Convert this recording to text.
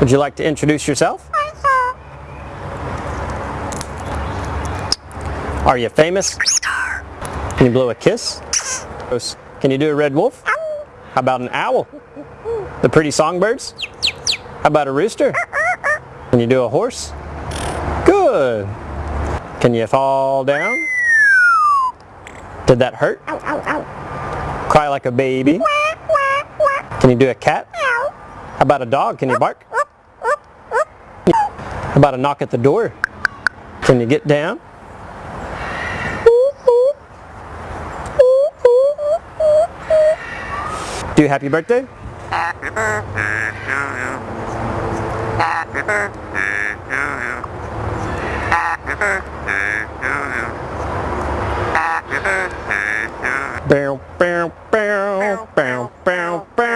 Would you like to introduce yourself? Are you famous? Can you blow a kiss? Can you do a red wolf? How about an owl? The pretty songbirds? How about a rooster? Can you do a horse? Good. Can you fall down? Did that hurt? Cry like a baby? Can you do a cat? How about a dog? Can you bark? About a knock at the door? Can you get down? Do happy birthday? Bow, bow, bow, bow, bow, bow.